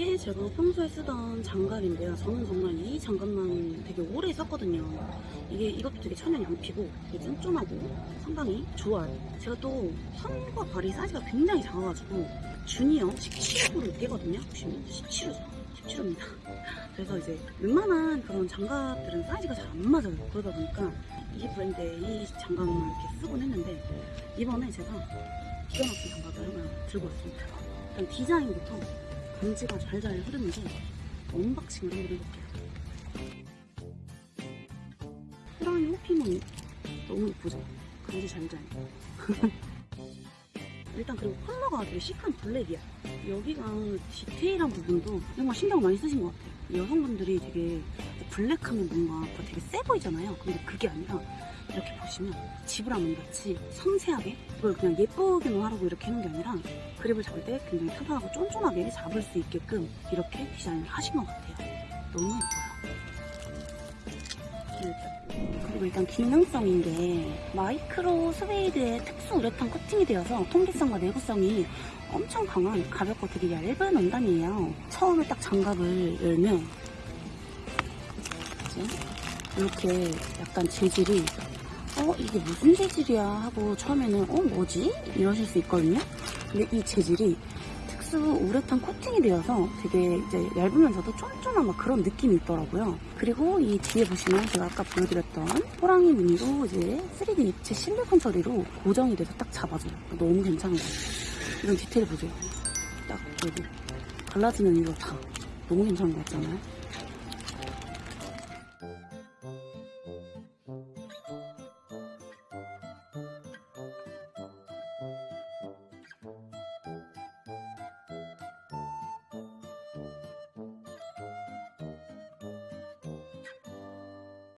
제가 평소에 쓰던 장갑인데요. 저는 정말 이 장갑만 되게 오래 썼거든요. 이게 이것도 되게 천연이 안 피고 되게 쫀쫀하고 상당히 좋아요. 제가 또 손과 발이 사이즈가 굉장히 작아가지고 주니어 17호를 떼거든요. 보시면 17호죠. 17호입니다. 그래서 이제 웬만한 그런 장갑들은 사이즈가 잘 안 맞아요. 그러다 보니까 이 브랜드의 이 장갑만 이렇게 쓰곤 했는데 이번에 제가 기가 막힌 장갑을 하나 들고 왔습니다. 일단 디자인부터 간지가 잘잘 흐르는데 언박싱을 한번 해볼게요. 호랑이 호피무늬 너무 예쁘죠? 간지 잘잘. 일단 그리고 컬러가 되게 시크한 블랙이야. 여기가 디테일한 부분도 정말 신경 많이 쓰신 것 같아요. 여성분들이 되게 블랙하면 뭔가 더 되게 세 보이잖아요. 근데 그게 아니라 이렇게 보시면 지브라만 같이 섬세하게 그걸 그냥 예쁘게만 하라고 이렇게 해놓은 게 아니라 그립을 잡을 때 굉장히 튼튼하고 쫀쫀하게 잡을 수 있게끔 이렇게 디자인을 하신 것 같아요. 너무 예뻐요. 이렇게. 그리고 일단 기능성인 게 마이크로 스웨이드의 특수 우레탄 코팅이 되어서 통기성과 내구성이 엄청 강한 가볍고 되게 얇은 원단이에요. 처음에 딱 장갑을 열면 이렇게 약간 재질이 어 이게 무슨 재질이야 하고 처음에는 어 뭐지 이러실 수 있거든요. 근데 이 재질이 특수 우레탄 코팅이 되어서 되게 이제 얇으면서도 쫀쫀한 막 그런 느낌이 있더라고요. 그리고 이 뒤에 보시면 제가 아까 보여드렸던 호랑이 무늬로 이제 3D 입체 실리콘 처리로 고정이 돼서 딱 잡아줘요. 너무 괜찮은 것 같아요. 이런 디테일 보세요. 딱 여기 갈라지는 이거 다 너무 괜찮은 것 같잖아요.